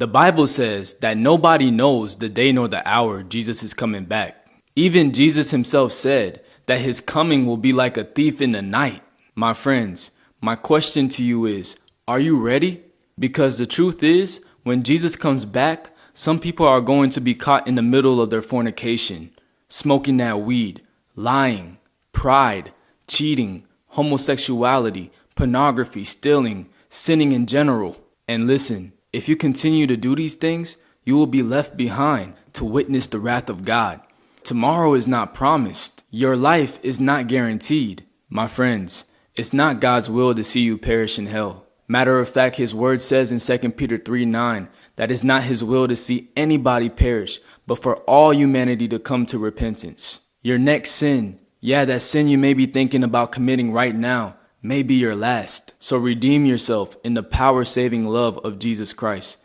The Bible says that nobody knows the day nor the hour Jesus is coming back. Even Jesus himself said that his coming will be like a thief in the night. My friends, my question to you is, are you ready? Because the truth is, when Jesus comes back, some people are going to be caught in the middle of their fornication, smoking that weed, lying, pride, cheating, homosexuality, pornography, stealing, sinning in general. And listen, if you continue to do these things, you will be left behind to witness the wrath of God. Tomorrow is not promised. Your life is not guaranteed. My friends, it's not God's will to see you perish in hell. Matter of fact, his word says in 2 Peter 3 9 that it's not his will to see anybody perish, but for all humanity to come to repentance. Your next sin, yeah, that sin you may be thinking about committing right now, may be your last. So redeem yourself in the power saving love of Jesus Christ.